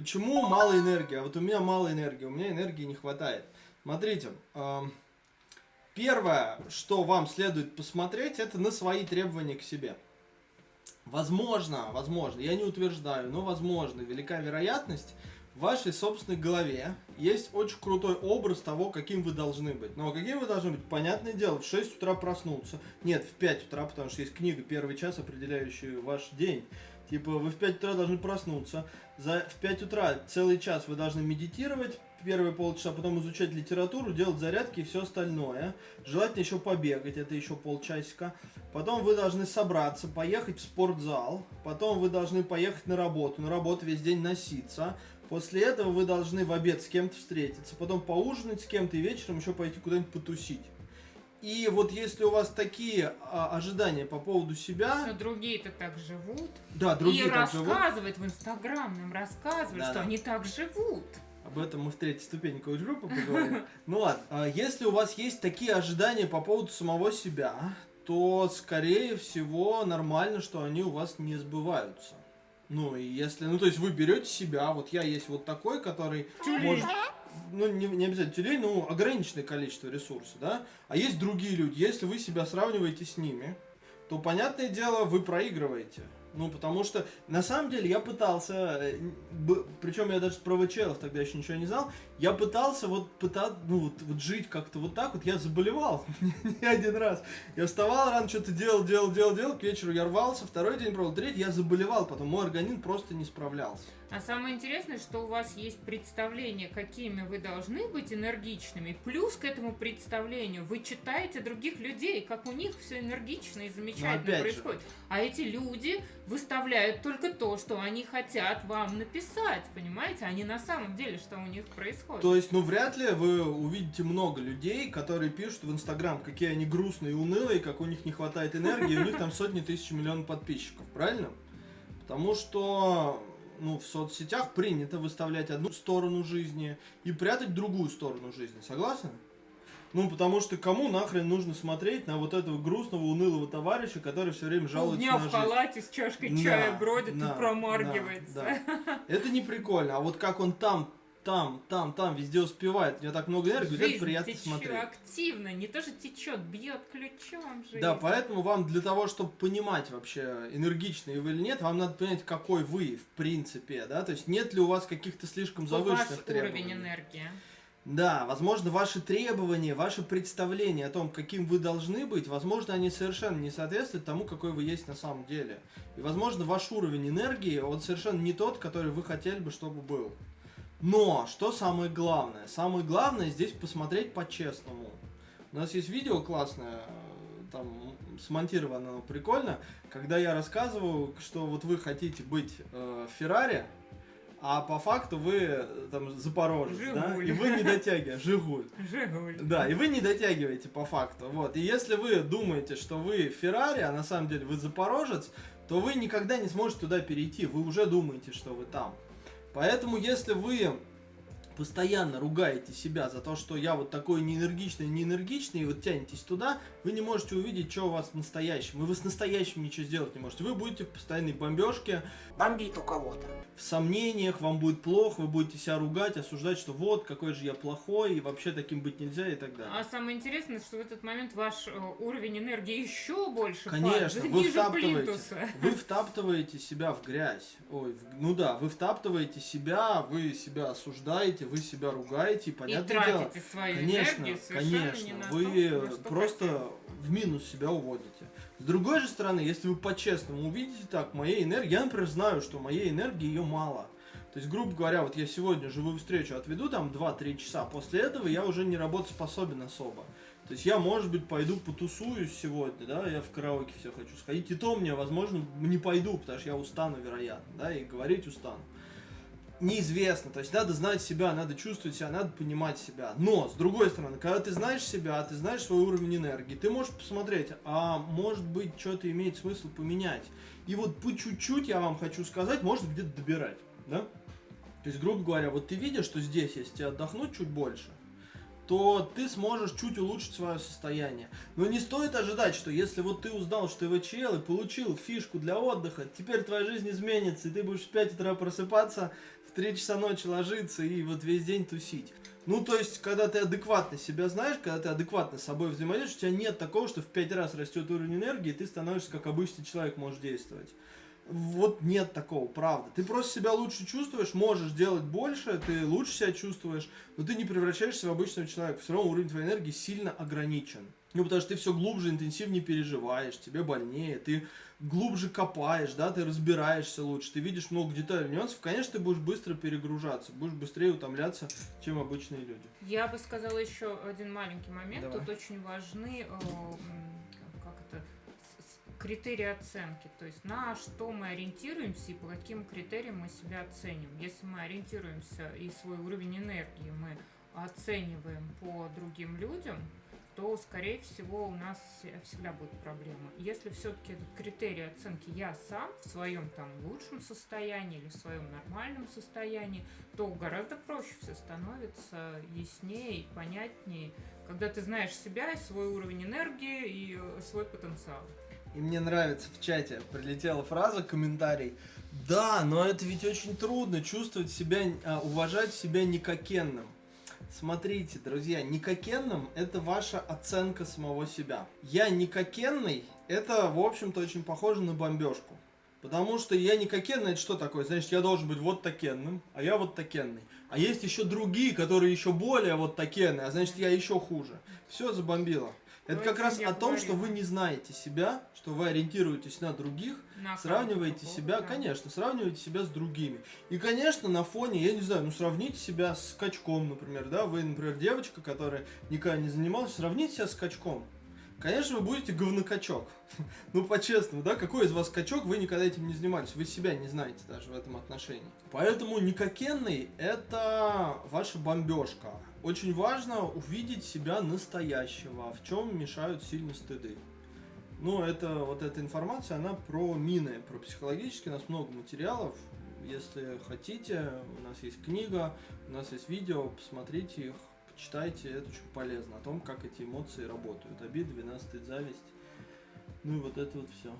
Почему мало энергии? А вот у меня мало энергии, у меня энергии не хватает. Смотрите, э, первое, что вам следует посмотреть, это на свои требования к себе. Возможно, возможно, я не утверждаю, но возможно, велика вероятность, в вашей собственной голове есть очень крутой образ того, каким вы должны быть. Но каким вы должны быть? Понятное дело, в 6 утра проснуться. Нет, в 5 утра, потому что есть книга «Первый час», определяющий ваш день. Типа, вы в 5 утра должны проснуться. За, в 5 утра целый час вы должны медитировать, первые полчаса, потом изучать литературу, делать зарядки и все остальное. Желательно еще побегать, это еще полчасика. Потом вы должны собраться, поехать в спортзал. Потом вы должны поехать на работу, на работу весь день носиться. После этого вы должны в обед с кем-то встретиться, потом поужинать с кем-то и вечером еще пойти куда-нибудь потусить. И вот если у вас такие а, ожидания по поводу себя... Но другие-то так живут. Да, другие и так живут. рассказывать в Инстаграм нам рассказывать, Да, что да. они так живут. Об этом мы в третьей ступени коуч-группы поговорим. Ну ладно, а если у вас есть такие ожидания по поводу самого себя, то, скорее всего, нормально, что они у вас не сбываются. Ну, и если, ну, то есть вы берете себя, вот я есть вот такой, который может, ну, не, не обязательно тюлень, ну, ограниченное количество ресурсов, да, а есть другие люди, если вы себя сравниваете с ними, то, понятное дело, вы проигрываете. Ну, потому что, на самом деле, я пытался, э, причем я даже про ВЧЛов тогда еще ничего не знал, я пытался вот пытаться, ну, вот, вот жить как-то вот так вот, я заболевал не один раз. Я вставал рано, что-то делал, делал, делал, делал, к вечеру я рвался, второй день пробовал, третий, я заболевал, потом мой организм просто не справлялся. А самое интересное, что у вас есть представление, какими вы должны быть энергичными. Плюс к этому представлению вы читаете других людей, как у них все энергично и замечательно опять же. происходит. А эти люди выставляют только то, что они хотят вам написать, понимаете? А не на самом деле, что у них происходит. То есть, ну, вряд ли вы увидите много людей, которые пишут в Инстаграм, какие они грустные и унылые, как у них не хватает энергии, и у них там сотни тысяч миллионов подписчиков, правильно? Потому что, ну, в соцсетях принято выставлять одну сторону жизни и прятать другую сторону жизни, согласны? Ну, потому что кому нахрен нужно смотреть на вот этого грустного, унылого товарища, который все время жалуется Полдня на в жизнь? халате с чашкой Да, чая бродит да, и промаргивается. да, да. Это не прикольно. А вот как он там, там, там, там везде успевает, у него так много энергии, вот это Жизнь приятно течет смотреть. активно, не то, что течет, бьет ключом жизнь. Да, поэтому вам для того, чтобы понимать вообще, энергичный вы или нет, вам надо понять, какой вы в принципе, да, то есть нет ли у вас каких-то слишком Ваш завышенных требований. уровень энергии. Да, возможно, ваши требования, ваши представления о том, каким вы должны быть, возможно, они совершенно не соответствуют тому, какой вы есть на самом деле. И, возможно, ваш уровень энергии, он совершенно не тот, который вы хотели бы, чтобы был. Но, что самое главное? Самое главное здесь посмотреть по-честному. У нас есть видео классное, там смонтировано оно прикольно, когда я рассказываю, что вот вы хотите быть э, Феррари, а по факту вы э, там Запорожец, да, Жигуль. и вы не дотягиваете, Жигуль. Жигуль. Да, и вы не дотягиваете по факту. Вот. И если вы думаете, что вы Феррари, а на самом деле вы Запорожец, то вы никогда не сможете туда перейти. Вы уже думаете, что вы там. Поэтому, если вы постоянно ругаете себя за то, что я вот такой неэнергичный, неэнергичный, и вот тянетесь туда, вы не можете увидеть, что у вас в настоящем. И вы с настоящим ничего сделать не можете. Вы будете в постоянной бомбежке, Бомбит у кого-то. в сомнениях, вам будет плохо, вы будете себя ругать, осуждать, что вот, какой же я плохой, и вообще таким быть нельзя, и так далее. А самое интересное, что в этот момент ваш э, уровень энергии еще больше Конечно, падает, вы ниже втаптываете, плинтуса. вы втаптываете себя в грязь. Ой, в- ну да, вы втаптываете себя, вы себя осуждаете, вы себя ругаете, и И понятное дело. свою Конечно, энергию конечно, вы то, просто хотели. в минус себя уводите. С другой же стороны, если вы по-честному увидите так, моей энергии, я, например, знаю, что моей энергии ее мало. То есть, грубо говоря, вот я сегодня живую встречу отведу там 2-3 часа, после этого я уже не работоспособен особо. То есть я, может быть, пойду потусуюсь сегодня, да, я в караоке все хочу сходить, и то мне, возможно, не пойду, потому что я устану, вероятно, да, и говорить устану. Неизвестно, то есть надо знать себя, надо чувствовать себя, надо понимать себя. Но, с другой стороны, когда ты знаешь себя, ты знаешь свой уровень энергии, ты можешь посмотреть, а может быть, что-то имеет смысл поменять. И вот по чуть-чуть, я вам хочу сказать, можно где-то добирать, да? То есть, грубо говоря, вот ты видишь, что здесь, если отдохнуть чуть больше, то ты сможешь чуть улучшить свое состояние. Но не стоит ожидать, что если вот ты узнал, что ты ВЧЛ и получил фишку для отдыха, теперь твоя жизнь изменится, и ты будешь в 5 утра просыпаться, в 3 часа ночи ложиться и вот весь день тусить. Ну, то есть, когда ты адекватно себя знаешь, когда ты адекватно с собой взаимодействуешь, у тебя нет такого, что в 5 раз растет уровень энергии, и ты становишься как обычный человек, можешь действовать. Вот нет такого, правда. Ты просто себя лучше чувствуешь, можешь делать больше, ты лучше себя чувствуешь, но ты не превращаешься в обычного человека. Все равно уровень твоей энергии сильно ограничен. Ну, потому что ты все глубже, интенсивнее переживаешь, тебе больнее, ты глубже копаешь, да, ты разбираешься лучше, ты видишь много деталей, нюансов, конечно, ты будешь быстро перегружаться, будешь быстрее утомляться, чем обычные люди. Я бы сказала еще один маленький момент. Давай. Тут очень важны критерии оценки. То есть на что мы ориентируемся и по каким критериям мы себя оцениваем. Если мы ориентируемся и свой уровень энергии мы оцениваем по другим людям, то, скорее всего, у нас всегда будет проблема. Если все-таки этот критерий оценки я сам в своем там лучшем состоянии или в своем нормальном состоянии, то гораздо проще все становится, яснее понятнее, когда ты знаешь себя, и свой уровень энергии и свой потенциал. И мне нравится в чате прилетела фраза, комментарий. Да, но это ведь очень трудно чувствовать себя, а, уважать себя никакенным. Смотрите, друзья, никакенным это ваша оценка самого себя. Я никакенный, это, в общем-то, очень похоже на бомбежку. Потому что я никакенный, это что такое? Значит, я должен быть вот такенным, а я вот такенный. А есть еще другие, которые еще более вот такенные, а значит, я еще хуже. Все забомбило. Это Ну, как раз о том, что вы не знаете себя, что вы ориентируетесь на других, На сравниваете себя, какого-то. конечно, сравниваете себя с другими. И, конечно, на фоне, я не знаю, ну сравните себя с качком, например, да, вы, например, девочка, которая никогда не занималась, сравните себя с качком. Конечно, вы будете говнокачок. Ну, по-честному, да, какой из вас качок, вы никогда этим не занимались, вы себя не знаете даже в этом отношении. Поэтому никакенный – это ваша бомбежка. Очень важно увидеть себя настоящего, в чем мешают сильно стыды. Ну, это вот эта информация, она про мины, про психологические, у нас много материалов. Если хотите, у нас есть книга, у нас есть видео, посмотрите их, почитайте, это очень полезно, о том, как эти эмоции работают. Обида, вина, стыд, зависть. Ну и вот это вот все.